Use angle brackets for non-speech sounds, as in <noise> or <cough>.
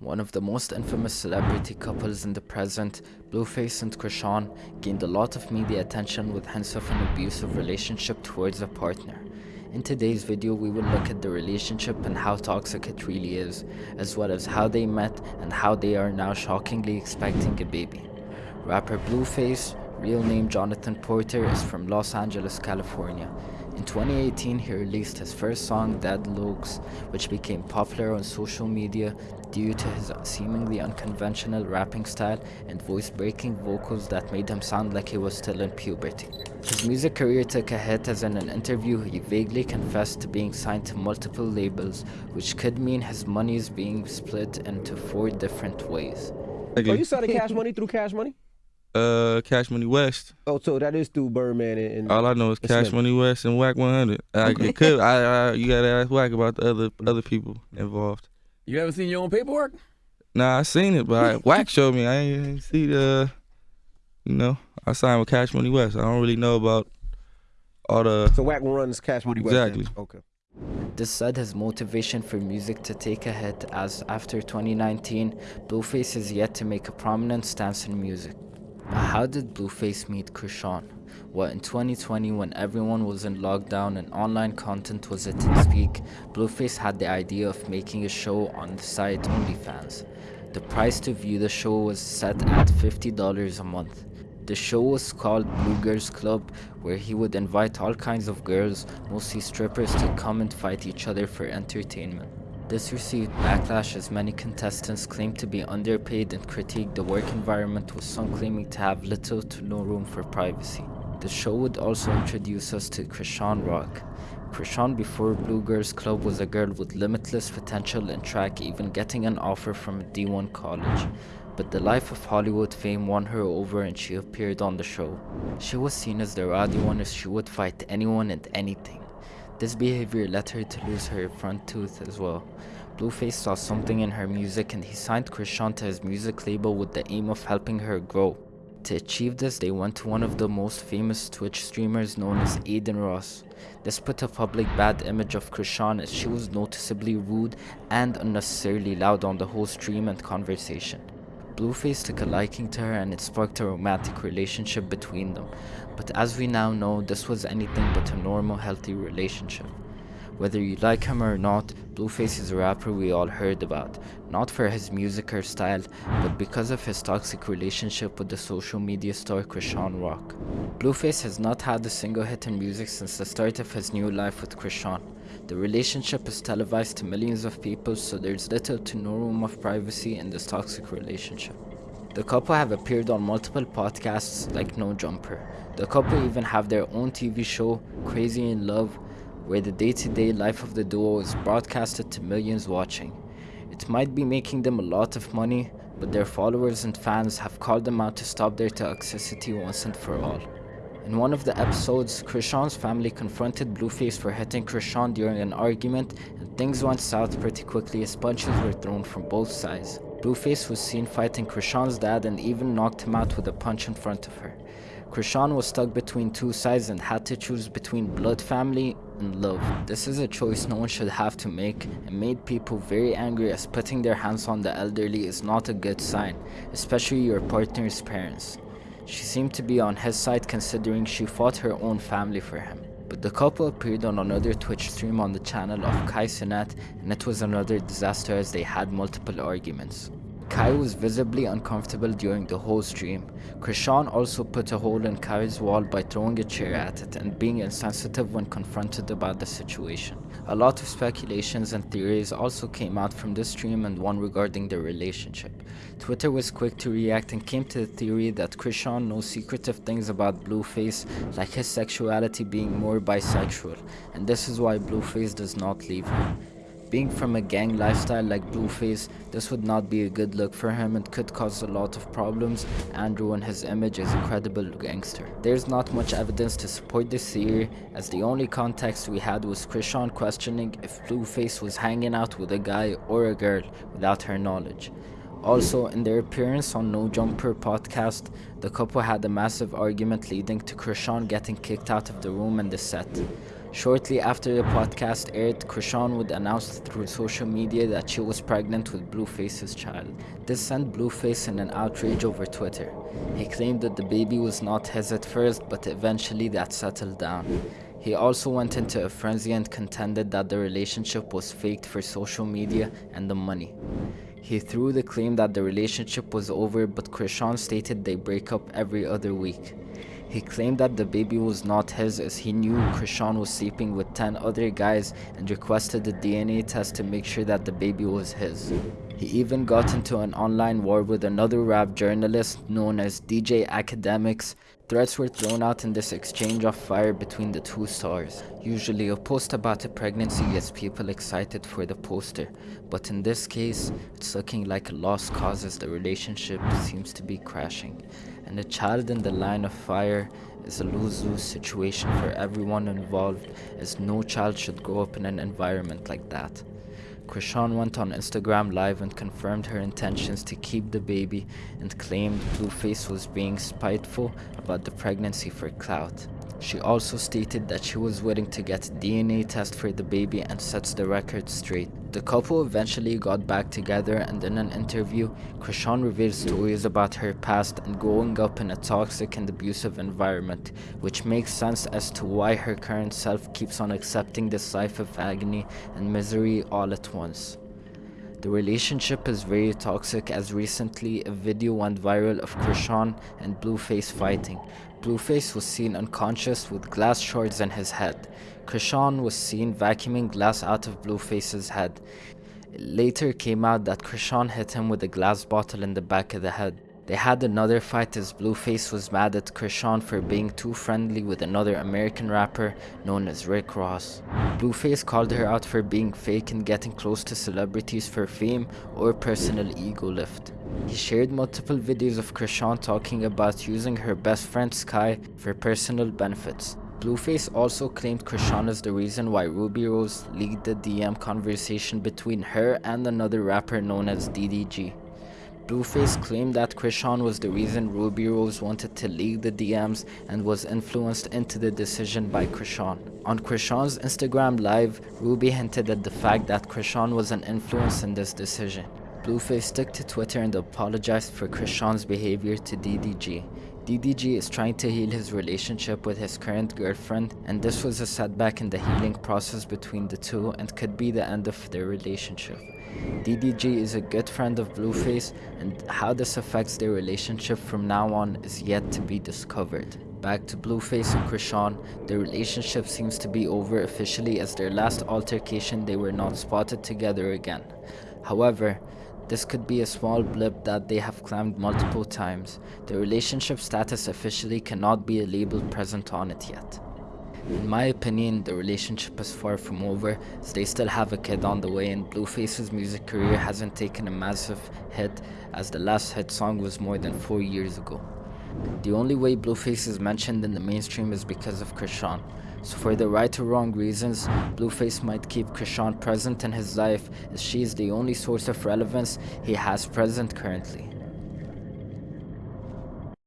One of the most infamous celebrity couples in the present, Blueface and Chrisean, gained a lot of media attention with hints of an abusive relationship towards a partner. In today's video, we will look at the relationship and how toxic it really is, as well as how they met and how they are now shockingly expecting a baby. Rapper Blueface, real name Jonathan Porter, is from Los Angeles, California. In 2018, he released his first song, Dead Locs, which became popular on social media due to his seemingly unconventional rapping style and voice-breaking vocals that made him sound like he was still in puberty. His music career took a hit as in an interview he vaguely confessed to being signed to multiple labels, which could mean his money is being split into four different ways. Oh, you saw the Cash <laughs> Money through Cash Money? Uh, Cash Money West. Oh, so that is through Birdman and. and All I know is Cash Smith. Money West and Wack 100. I, it could. I, I you gotta ask Wack about the other other people involved. You haven't seen your own paperwork? Nah, I seen it, but I, <laughs> Wack showed me. I ain't, ain't see the. You know, I signed with Cash Money West. I don't really know about all the. So Wack runs Cash Money West. then? Exactly. Okay. This said his motivation for music to take a hit as after 2019, Blueface is yet to make a prominent stance in music. How did Blueface meet Chrisean? Well, in 2020, when everyone was in lockdown and online content was at its peak, Blueface had the idea of making a show on the site OnlyFans. The price to view the show was set at $50 a month. The show was called Blue Girls Club, where he would invite all kinds of girls, mostly strippers, to come and fight each other for entertainment. This received backlash as many contestants claimed to be underpaid and critiqued the work environment with some claiming to have little to no room for privacy. The show would also introduce us to Chrisean Rock. Chrisean before Blue Girls Club was a girl with limitless potential in track even getting an offer from a D1 college. But the life of Hollywood fame won her over and she appeared on the show. She was seen as the rowdy one as she would fight anyone and anything. This behavior led her to lose her front tooth as well. Blueface saw something in her music and he signed Chrisean to his music label with the aim of helping her grow. To achieve this, they went to one of the most famous Twitch streamers known as Adin Ross. This put a public bad image of Chrisean as she was noticeably rude and unnecessarily loud on the whole stream and conversation. Blueface took a liking to her and it sparked a romantic relationship between them, but as we now know, this was anything but a normal, healthy relationship. Whether you like him or not, Blueface is a rapper we all heard about, not for his music or style, but because of his toxic relationship with the social media star Chrisean Rock. Blueface has not had a single hit in music since the start of his new life with Chrisean. The relationship is televised to millions of people, so there's little to no room of privacy in this toxic relationship. The couple have appeared on multiple podcasts like No Jumper. The couple even have their own TV show, Crazy in Love, where the day-to-day life of the duo is broadcasted to millions watching. It might be making them a lot of money, but their followers and fans have called them out to stop their toxicity once and for all. In one of the episodes, Chrisean's family confronted Blueface for hitting Chrisean during an argument, and things went south pretty quickly as punches were thrown from both sides. Blueface was seen fighting Chrisean's dad and even knocked him out with a punch in front of her. Chrisean was stuck between two sides and had to choose between blood family and love. This is a choice no one should have to make and made people very angry as putting their hands on the elderly is not a good sign, especially your partner's parents. She seemed to be on his side considering she fought her own family for him. But the couple appeared on another Twitch stream on the channel of Kai Cenat and it was another disaster as they had multiple arguments. Kai was visibly uncomfortable during the whole stream. Chrisean also put a hole in Kai's wall by throwing a chair at it and being insensitive when confronted about the situation. A lot of speculations and theories also came out from this stream and one regarding their relationship. Twitter was quick to react and came to the theory that Chrisean knows secretive things about Blueface, like his sexuality being more bisexual, and this is why Blueface does not leave her. Being from a gang lifestyle like Blueface, this would not be a good look for him and could cause a lot of problems and ruin his image as a credible gangster. There's not much evidence to support this theory as the only context we had was Chrisean questioning if Blueface was hanging out with a guy or a girl without her knowledge. Also, in their appearance on No Jumper podcast, the couple had a massive argument leading to Chrisean getting kicked out of the room and the set. Shortly after the podcast aired, Chrisean would announce through social media that she was pregnant with Blueface's child. This sent Blueface in an outrage over Twitter. He claimed that the baby was not his at first, but eventually that settled down. He also went into a frenzy and contended that the relationship was faked for social media and the money. He threw the claim that the relationship was over, but Chrisean stated they break up every other week. He claimed that the baby was not his as he knew Chrisean was sleeping with 10 other guys and requested a DNA test to make sure that the baby was his. He even got into an online war with another rap journalist known as DJ Akademiks. Threats were thrown out in this exchange of fire between the two stars. Usually a post about a pregnancy gets people excited for the poster, but in this case, it's looking like a lost cause as the relationship seems to be crashing and a child in the line of fire is a lose-lose situation for everyone involved as no child should grow up in an environment like that. Chrisean went on Instagram live and confirmed her intentions to keep the baby and claimed Blueface was being spiteful about the pregnancy for clout. She also stated that she was willing to get DNA test for the baby and sets the record straight. The couple eventually got back together and in an interview, Chrisean revealed stories about her past and growing up in a toxic and abusive environment, which makes sense as to why her current self keeps on accepting this life of agony and misery all at once. The relationship is very toxic as recently a video went viral of Chrisean and Blueface fighting. Blueface was seen unconscious with glass shards in his head. Chrisean was seen vacuuming glass out of Blueface's head. It later came out that Chrisean hit him with a glass bottle in the back of the head. They had another fight as Blueface was mad at Chrisean for being too friendly with another American rapper known as Rick Ross. Blueface called her out for being fake and getting close to celebrities for fame or personal ego lift. He shared multiple videos of Chrisean talking about using her best friend Sky for personal benefits. Blueface also claimed Chrisean is the reason why Rubi Rose leaked the DM conversation between her and another rapper known as DDG. Blueface claimed that Chrisean was the reason Rubi Rose wanted to leak the DMs and was influenced into the decision by Chrisean. On Chrisean's Instagram live, Rubi hinted at the fact that Chrisean was an influence in this decision. Blueface took to Twitter and apologized for Chrisean's behavior to DDG. DDG is trying to heal his relationship with his current girlfriend and this was a setback in the healing process between the two and could be the end of their relationship. DDG is a good friend of Blueface and how this affects their relationship from now on is yet to be discovered. Back to Blueface and Chrisean, their relationship seems to be over officially as their last altercation they were not spotted together again. However, this could be a small blip that they have claimed multiple times. The relationship status officially cannot be labeled present on it yet. In my opinion, the relationship is far from over as they still have a kid on the way and Blueface's music career hasn't taken a massive hit as the last hit song was more than 4 years ago. The only way Blueface is mentioned in the mainstream is because of Chrisean. So for the right or wrong reasons, Blueface might keep Chrisean present in his life as she is the only source of relevance he has present currently.